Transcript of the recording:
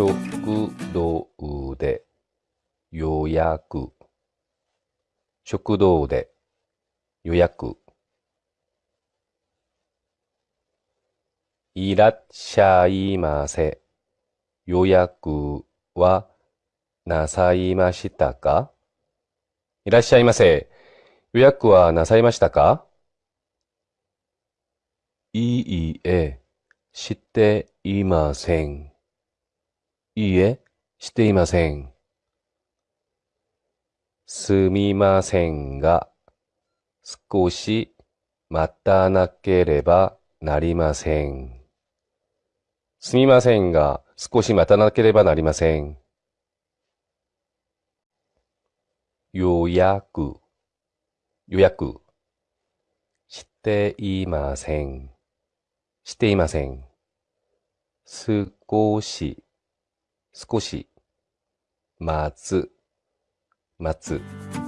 食堂で予約。食堂で予約。いらっしゃいませ。予約はなさいましたか？いらっしゃいませ。予約はなさいましたか？いいえ、していません。いいえ、していません。すみませんが、少し待たなければなりません。すみませんが、少し待たなければなりません。予約、予約。していません。していません。少し、少し。待つ、待つ。